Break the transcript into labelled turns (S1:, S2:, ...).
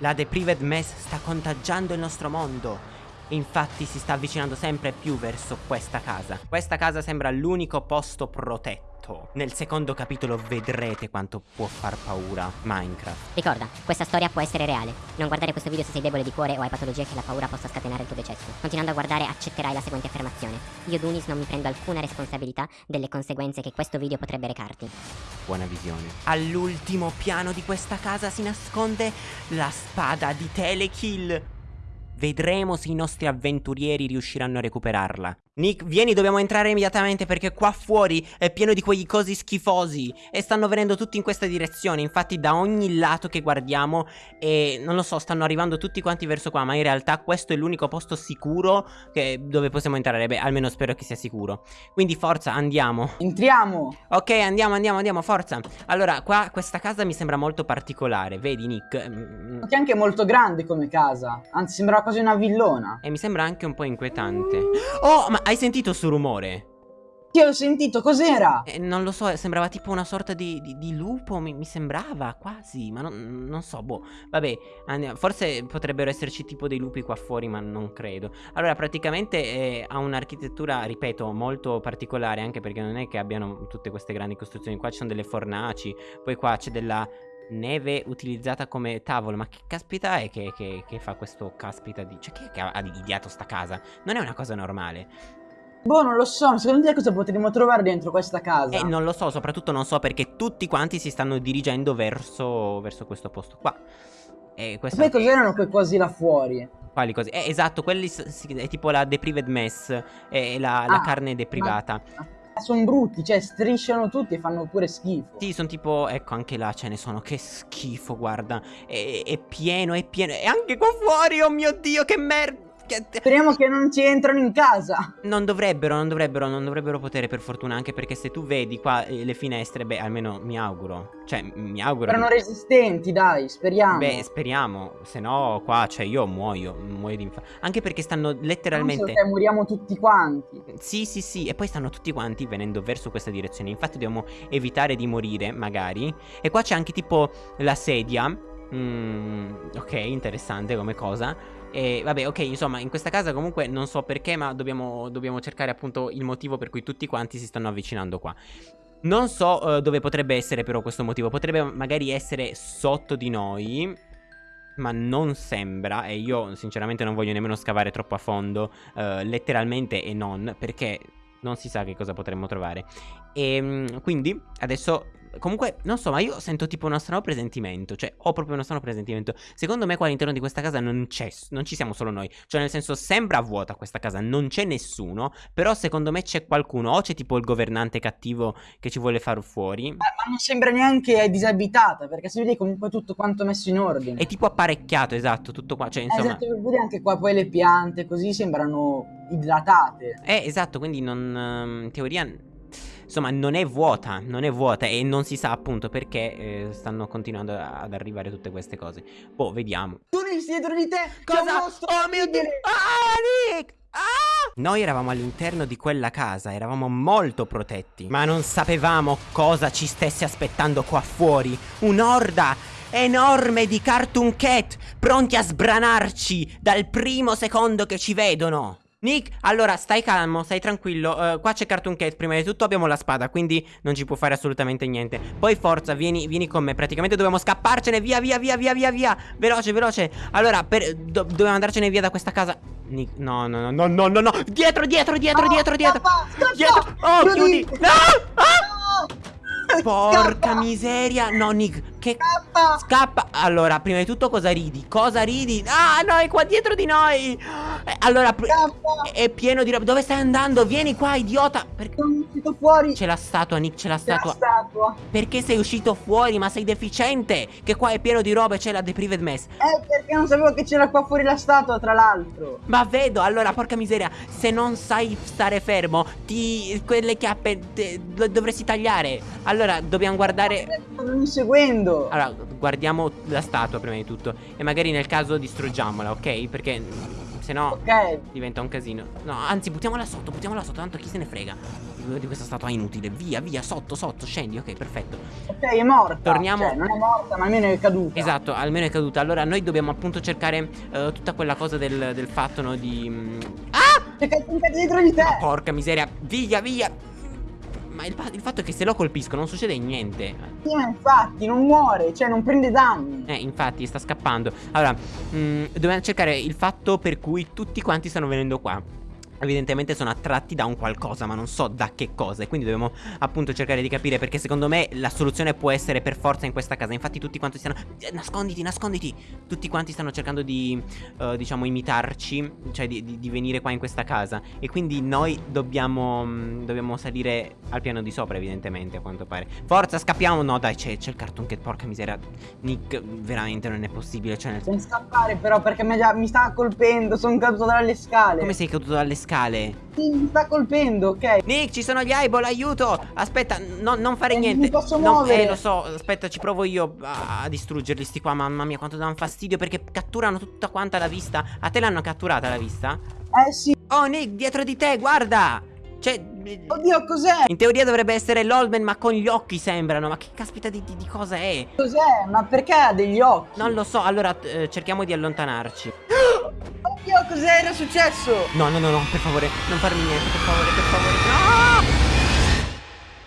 S1: La Deprived Mess sta contagiando il nostro mondo. Infatti si sta avvicinando sempre più verso questa casa. Questa casa sembra l'unico posto protetto. Nel secondo capitolo vedrete quanto può far paura Minecraft.
S2: Ricorda, questa storia può essere reale. Non guardare questo video se sei debole di cuore o hai patologie che la paura possa scatenare il tuo decesso. Continuando a guardare accetterai la seguente affermazione. Io Dunis non mi prendo alcuna responsabilità delle conseguenze che questo video potrebbe recarti.
S1: Buona visione. All'ultimo piano di questa casa si nasconde la spada di Telekill. Vedremo se i nostri avventurieri riusciranno a recuperarla. Nick, vieni, dobbiamo entrare immediatamente perché qua fuori è pieno di quegli cosi schifosi e stanno venendo tutti in questa direzione. Infatti da ogni lato che guardiamo e non lo so, stanno arrivando tutti quanti verso qua, ma in realtà questo è l'unico posto sicuro che, dove possiamo entrare. Beh, almeno spero che sia sicuro. Quindi forza, andiamo.
S3: Entriamo.
S1: Ok, andiamo, andiamo, andiamo, forza. Allora, qua questa casa mi sembra molto particolare, vedi Nick?
S3: Che è anche molto grande come casa, anzi sembra quasi una villona.
S1: E mi sembra anche un po' inquietante. Oh, ma hai sentito sto rumore?
S3: Sì, ho sentito, cos'era?
S1: Eh, non lo so, sembrava tipo una sorta di, di, di lupo, mi, mi, sembrava quasi, ma non, non, so, boh. Vabbè, andiamo. forse potrebbero esserci tipo dei lupi qua fuori, ma non credo. Allora, praticamente eh, ha un'architettura, ripeto, molto particolare, anche perché non è che abbiano tutte queste grandi costruzioni. Qua ci sono delle fornaci, poi qua c'è della neve utilizzata come tavolo Ma che caspita è che, che, che fa questo caspita di... Cioè chi è che ha ideato sta casa? Non è una cosa normale
S3: Boh, non lo so, secondo te cosa potremmo trovare dentro questa casa?
S1: Eh, non lo so, soprattutto non so perché tutti quanti si stanno dirigendo verso, verso questo posto qua
S3: e questo... Poi cos'erano quei cosi là fuori?
S1: Quali cose? Eh, esatto, quelli è tipo la deprived mess, è la, la ah, carne deprivata ma
S3: sono brutti, cioè strisciano tutti e fanno pure schifo.
S1: Sì, sono tipo, ecco, anche là ce ne sono, che schifo, guarda. È, è pieno, è pieno. E anche qua fuori, oh mio Dio, che merda.
S3: Speriamo che non ci entrano in casa.
S1: Non dovrebbero, non dovrebbero, non dovrebbero potere per fortuna Anche perché se tu vedi qua eh, le finestre Beh, almeno mi auguro. Cioè, mi auguro
S3: Erano resistenti, dai, speriamo.
S1: Beh, speriamo. Se no qua, cioè, io muoio Muoio di infarto Anche perché stanno letteralmente
S3: non moriamo tutti quanti.
S1: Sì, sì, sì E poi stanno tutti quanti venendo verso questa direzione. Infatti dobbiamo evitare di morire, magari. E qua c'è anche tipo la sedia. Mm, Ok, interessante come cosa e vabbè, ok, insomma, in questa casa comunque non so perché, ma dobbiamo, dobbiamo cercare appunto il motivo per cui tutti quanti si stanno avvicinando qua. Non so uh, dove potrebbe essere però questo motivo, potrebbe magari essere sotto di noi, ma non sembra, e io sinceramente non voglio nemmeno scavare troppo a fondo, uh, letteralmente e non, perché non si sa che cosa potremmo trovare. E um, quindi adesso Comunque, non so, ma io sento tipo uno strano presentimento. Cioè, ho proprio uno strano presentimento. Secondo me, qua all'interno di questa casa non c'è. Non ci siamo solo noi. Cioè, nel senso, sembra vuota questa casa. Non c'è nessuno. Però, secondo me, c'è qualcuno. O c'è tipo il governante cattivo che ci vuole far fuori.
S3: Ma, ma non sembra neanche disabitata. Perché si vede comunque tutto quanto messo in ordine.
S1: È tipo apparecchiato, esatto. Tutto qua. Cioè, insomma.
S3: Esatto, vedi anche qua poi le piante. Così sembrano idratate.
S1: Eh, esatto. Quindi, non. Ehm, in teoria Insomma, non è vuota, non è vuota e non si sa appunto perché eh, stanno continuando ad arrivare tutte queste cose. Boh, vediamo.
S3: Tu dietro di te!
S1: Cosa? Oh mio Dio! Ah, Nick! Ah! Noi eravamo all'interno di quella casa, eravamo molto protetti, ma non sapevamo cosa ci stesse aspettando qua fuori. Un'orda enorme di Cartoon Cat, pronti a sbranarci dal primo secondo che ci vedono. Nick, allora stai calmo, stai tranquillo uh, Qua c'è Cartoon Cat, prima di tutto abbiamo la spada Quindi non ci può fare assolutamente niente Poi forza, vieni, vieni con me Praticamente dobbiamo scapparcene, via, via, via, via, via, via Veloce, veloce Allora, per, do, dobbiamo andarcene via da questa casa Nick, no, no, no, no, no, no Dietro, dietro, dietro, no, dietro, dietro
S3: scappa, scappa,
S1: Dietro, oh, chiudi No, ah! Porca miseria No, Nick, che...
S3: Scappa!
S1: Scappa! Allora, prima di tutto cosa ridi? Cosa ridi? Ah, no, è qua dietro di noi! Eh, allora, Scappa! è pieno di roba. Dove stai andando? Vieni qua, idiota!
S3: Perché sono uscito fuori?
S1: C'è la statua, Nick, c'è la statua.
S3: Statua.
S1: Perché sei uscito fuori? Ma sei deficiente! Che qua è pieno di roba e c'è la Deprived Mess.
S3: Eh, perché non sapevo che c'era qua fuori la statua, tra l'altro.
S1: Ma vedo, allora, porca miseria, se non sai stare fermo, ti... quelle chiappe te... dovresti tagliare. Allora, dobbiamo guardare...
S3: Ma mi seguendo
S1: allora, guardiamo la statua prima di tutto E magari nel caso distruggiamola, ok? Perché Se no
S3: Ok.
S1: diventa un casino. No, anzi, buttiamola sotto, buttiamola sotto, tanto chi se ne frega di questa statua inutile. Via, via, sotto, sotto, scendi. Ok, perfetto.
S3: Ok, è morta.
S1: Torniamo-
S3: Cioè, non è morta, ma almeno è caduta.
S1: Esatto, almeno è caduta. Allora, noi dobbiamo appunto cercare eh, tutta quella cosa del, del fatto, no, di... mm, Ah!
S3: C'è caduta dietro di te.
S1: Porca miseria, via, via. Ma il, il fatto è che se lo colpisco non succede niente.
S3: Sì, ma infatti, non muore, cioè non prende danni.
S1: Eh, infatti, sta scappando. Allora, mm, dobbiamo cercare il fatto per cui tutti quanti stanno venendo qua. Evidentemente sono attratti da un qualcosa, ma non so da che cosa. E quindi dobbiamo appunto cercare di capire. Perché secondo me la soluzione può essere per forza in questa casa. Infatti, tutti quanti stanno. eh, Nasconditi, nasconditi. Tutti quanti stanno cercando di, eh, diciamo, imitarci. Cioè, di, di- di venire qua in questa casa. E quindi noi dobbiamo. mm, dobbiamo salire al piano di sopra, evidentemente, a quanto pare. Forza, scappiamo. No, dai, c'è, il cartoon che porca miseria. Nick, veramente non è possibile. Cioè, nel
S3: Devi scappare però perché mi, mi sta colpendo, sono caduto dalle scale.
S1: Come sei caduto dalle scale?
S3: Sì, mi sta colpendo, ok?
S1: Nick, ci sono gli eyeball, aiuto! Aspetta, no- non fare
S3: Eh,
S1: niente.
S3: mi posso
S1: No,
S3: muovere.
S1: Eh, lo so, aspetta, ci provo io a, a distruggerli sti qua. Mamma mia, quanto danno fastidio perché catturano tutta quanta la vista. A te l'hanno catturata la vista?
S3: Eh sì.
S1: Oh, Nick, dietro di te, guarda! Cioè,
S3: Oddio, cos'è?
S1: in teoria dovrebbe essere l'Oldman, ma con gli occhi sembrano. Ma che caspita di, di- di cosa è?
S3: Cos'è? Ma perché ha degli occhi?
S1: Non lo so, allora eh, cerchiamo di allontanarci.
S3: Cos'era successo?
S1: No, no, no, no, per favore, non farmi niente, per favore, per favore. No!